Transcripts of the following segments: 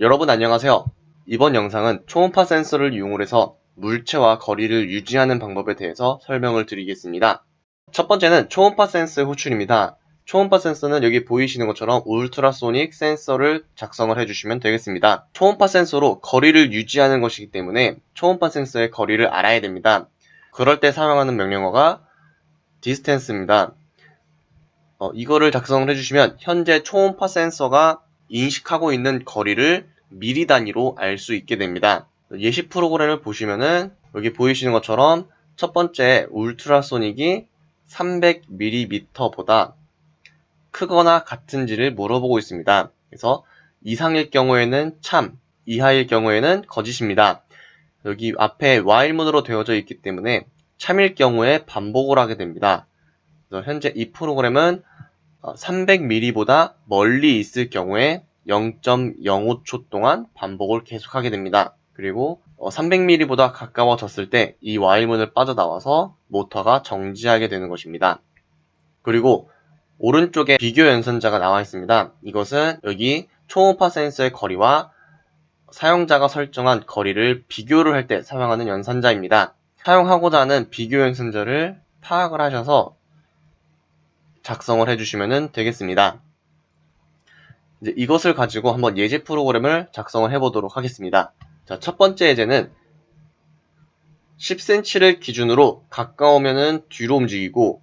여러분 안녕하세요. 이번 영상은 초음파 센서를 이용해서 물체와 거리를 유지하는 방법에 대해서 설명을 드리겠습니다. 첫 번째는 초음파 센서의 호출입니다. 초음파 센서는 여기 보이시는 것처럼 울트라소닉 센서를 작성을 해주시면 되겠습니다. 초음파 센서로 거리를 유지하는 것이기 때문에 초음파 센서의 거리를 알아야 됩니다. 그럴 때 사용하는 명령어가 distance입니다. 어, 이거를 작성을 해주시면 현재 초음파 센서가 인식하고 있는 거리를 미리 단위로 알 수 있게 됩니다. 예시 프로그램을 보시면은 여기 보이시는 것처럼 첫 번째 울트라소닉이 300mm보다 크거나 같은지를 물어보고 있습니다. 그래서 이상일 경우에는 참, 이하일 경우에는 거짓입니다. 여기 앞에 while문으로 되어져 있기 때문에 참일 경우에 반복을 하게 됩니다. 현재 이 프로그램은 300mm보다 멀리 있을 경우에 0.05초 동안 반복을 계속하게 됩니다. 그리고 300mm보다 가까워졌을 때이 while문을 빠져나와서 모터가 정지하게 되는 것입니다. 그리고 오른쪽에 비교 연산자가 나와 있습니다. 이것은 여기 초음파 센서의 거리와 사용자가 설정한 거리를 비교를 할 때 사용하는 연산자입니다. 사용하고자 하는 비교 연산자를 파악을 하셔서 작성을 해주시면 되겠습니다. 이제 이것을 가지고 한번 예제 프로그램을 작성을 해보도록 하겠습니다. 자, 첫 번째 예제는 10cm를 기준으로 가까우면은 뒤로 움직이고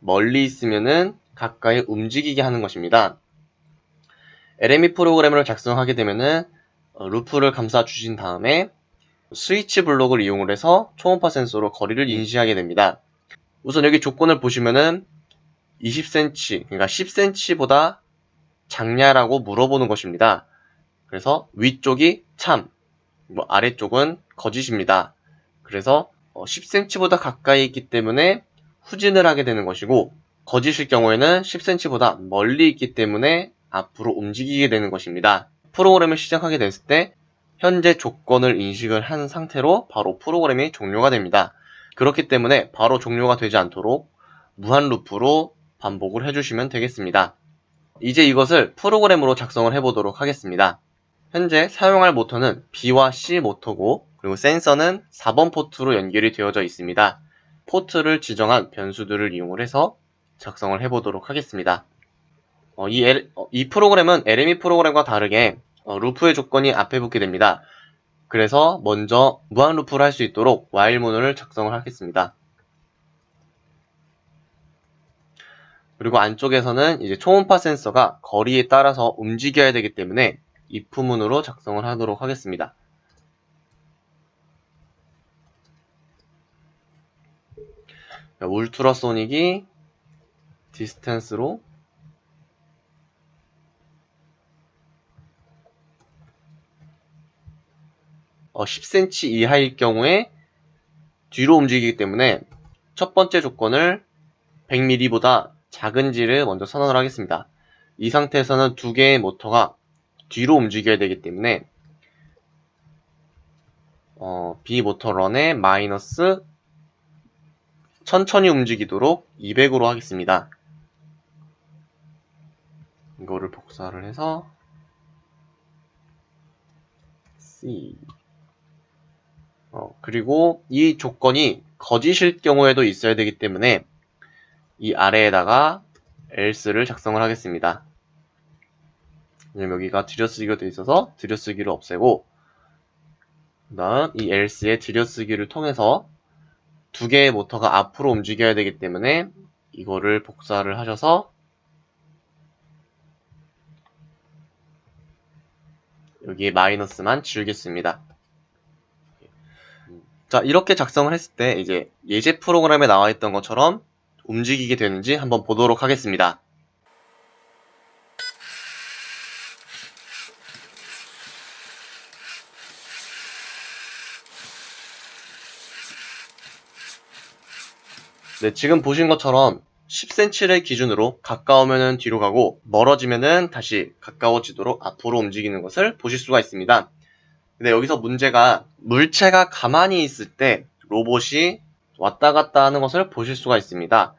멀리 있으면은 가까이 움직이게 하는 것입니다. LME 프로그램을 작성하게 되면은 어, 루프를 감싸 주신 다음에 스위치 블록을 이용을 해서 초음파 센서로 거리를 인식하게 됩니다. 우선 여기 조건을 보시면은 20cm, 그러니까 10cm보다 작냐라고 물어보는 것입니다. 그래서 위쪽이 참, 뭐 아래쪽은 거짓입니다. 그래서 10cm보다 어, 가까이 있기 때문에 후진을 하게 되는 것이고 거짓일 경우에는 10cm보다 멀리 있기 때문에 앞으로 움직이게 되는 것입니다. 프로그램을 시작하게 됐을 때 현재 조건을 인식을 한 상태로 바로 프로그램이 종료가 됩니다. 그렇기 때문에 바로 종료가 되지 않도록 무한 루프로 반복을 해주시면 되겠습니다. 이제 이것을 프로그램으로 작성을 해보도록 하겠습니다. 현재 사용할 모터는 B와 C 모터고 그리고 센서는 4번 포트로 연결이 되어져 있습니다. 포트를 지정한 변수들을 이용을 해서 작성을 해보도록 하겠습니다. 어, 이, L, 어, 이, 프로그램은 LME 프로그램과 다르게 어, 루프의 조건이 앞에 붙게 됩니다. 그래서 먼저 무한 루프를 할 수 있도록 while문을 작성을 하겠습니다. 그리고 안쪽에서는 이제 초음파 센서가 거리에 따라서 움직여야 되기 때문에 if문으로 작성을 하도록 하겠습니다. 울트라소닉이 디스턴스로 어, 10cm 이하일 경우에 뒤로 움직이기 때문에 첫 번째 조건을 100mm보다 작은지를 먼저 선언을 하겠습니다. 이 상태에서는 두 개의 모터가 뒤로 움직여야 되기 때문에 어, B 모터 런에 마이너스 천천히 움직이도록 200으로 하겠습니다. 이거를 복사를 해서 C 어, 그리고 이 조건이 거짓일 경우에도 있어야 되기 때문에 이 아래에다가 else를 작성을 하겠습니다. 여기가 들여쓰기가 되어 있어서 들여쓰기를 없애고 그 다음 이 else의 들여쓰기를 통해서 두 개의 모터가 앞으로 움직여야 되기 때문에 이거를 복사를 하셔서 여기에 마이너스만 지우겠습니다. 자 이렇게 작성을 했을 때 이제 예제 프로그램에 나와 있던 것처럼 움직이게 되는지 한번 보도록 하겠습니다. 네, 지금 보신 것처럼 10cm를 기준으로 가까우면 뒤로 가고 멀어지면 다시 가까워지도록 앞으로 움직이는 것을 보실 수가 있습니다. 근데 여기서 문제가 물체가 가만히 있을 때 로봇이 왔다 갔다 하는 것을 보실 수가 있습니다.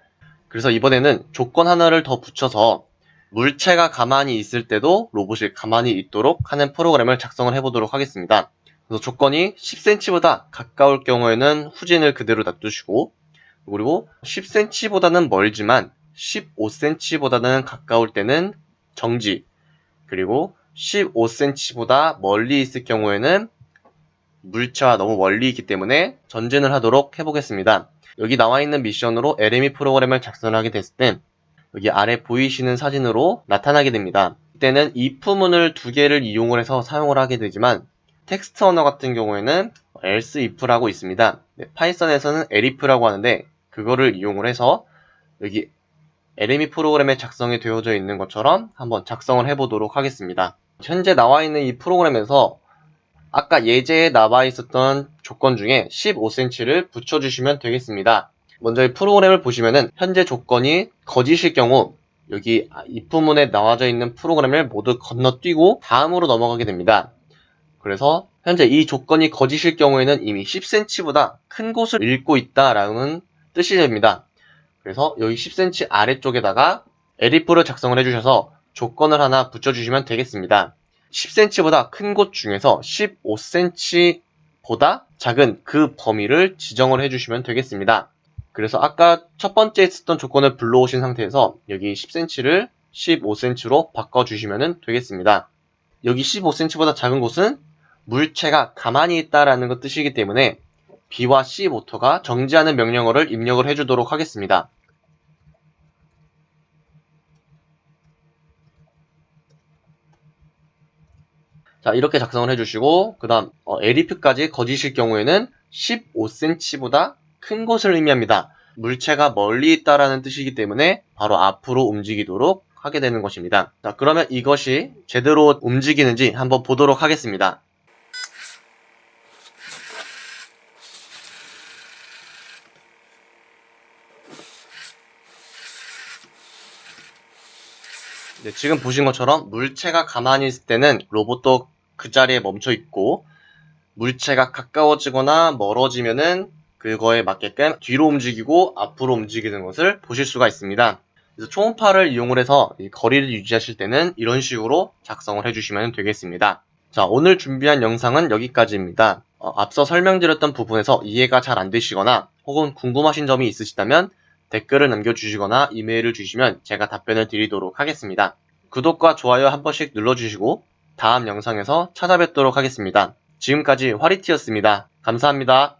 그래서 이번에는 조건 하나를 더 붙여서 물체가 가만히 있을 때도 로봇이 가만히 있도록 하는 프로그램을 작성을 해보도록 하겠습니다. 그래서 조건이 10cm보다 가까울 경우에는 후진을 그대로 놔두시고 그리고 10cm보다는 멀지만 15cm보다는 가까울 때는 정지 그리고 15cm보다 멀리 있을 경우에는 물체와 너무 멀리 있기 때문에 전진을 하도록 해보겠습니다. 여기 나와 있는 미션으로 LME 프로그램을 작성하게 됐을 때 여기 아래 보이시는 사진으로 나타나게 됩니다. 이때는 if문을 두 개를 이용을 해서 사용을 하게 되지만 텍스트 언어 같은 경우에는 else if라고 있습니다. 네, 파이썬에서는 elif라고 하는데 그거를 이용을 해서 여기 LME 프로그램에 작성이 되어져 있는 것처럼 한번 작성을 해보도록 하겠습니다. 현재 나와 있는 이 프로그램에서 아까 예제에 나와 있었던 조건 중에 15cm를 붙여주시면 되겠습니다. 먼저 이 프로그램을 보시면은 현재 조건이 거짓일 경우 여기 if문에 나와져 있는 프로그램을 모두 건너뛰고 다음으로 넘어가게 됩니다. 그래서 현재 이 조건이 거짓일 경우에는 이미 10cm보다 큰 곳을 읽고 있다라는 뜻이 됩니다. 그래서 여기 10cm 아래쪽에다가 elif를 작성을 해주셔서 조건을 하나 붙여주시면 되겠습니다. 10cm보다 큰 곳 중에서 15cm보다 작은 그 범위를 지정을 해주시면 되겠습니다. 그래서 아까 첫 번째 했었던 조건을 불러오신 상태에서 여기 10cm를 15cm로 바꿔주시면 되겠습니다. 여기 15cm보다 작은 곳은 물체가 가만히 있다라는 것 뜻이기 때문에 B와 C 모터가 정지하는 명령어를 입력을 해주도록 하겠습니다. 자 이렇게 작성을 해주시고 그 다음 어, elif까지 거짓일 경우에는 15cm보다 큰 곳을 의미합니다. 물체가 멀리 있다라는 뜻이기 때문에 바로 앞으로 움직이도록 하게 되는 것입니다. 자 그러면 이것이 제대로 움직이는지 한번 보도록 하겠습니다. 네, 지금 보신 것처럼 물체가 가만히 있을 때는 로봇도 그 자리에 멈춰 있고 물체가 가까워지거나 멀어지면은 그거에 맞게끔 뒤로 움직이고 앞으로 움직이는 것을 보실 수가 있습니다. 그래서 초음파를 이용을 해서 거리를 유지하실 때는 이런 식으로 작성을 해주시면 되겠습니다. 자, 오늘 준비한 영상은 여기까지입니다. 어, 앞서 설명드렸던 부분에서 이해가 잘 안 되시거나 혹은 궁금하신 점이 있으시다면 댓글을 남겨주시거나 이메일을 주시면 제가 답변을 드리도록 하겠습니다. 구독과 좋아요 한 번씩 눌러주시고 다음 영상에서 찾아뵙도록 하겠습니다. 지금까지 화리티였습니다. 감사합니다.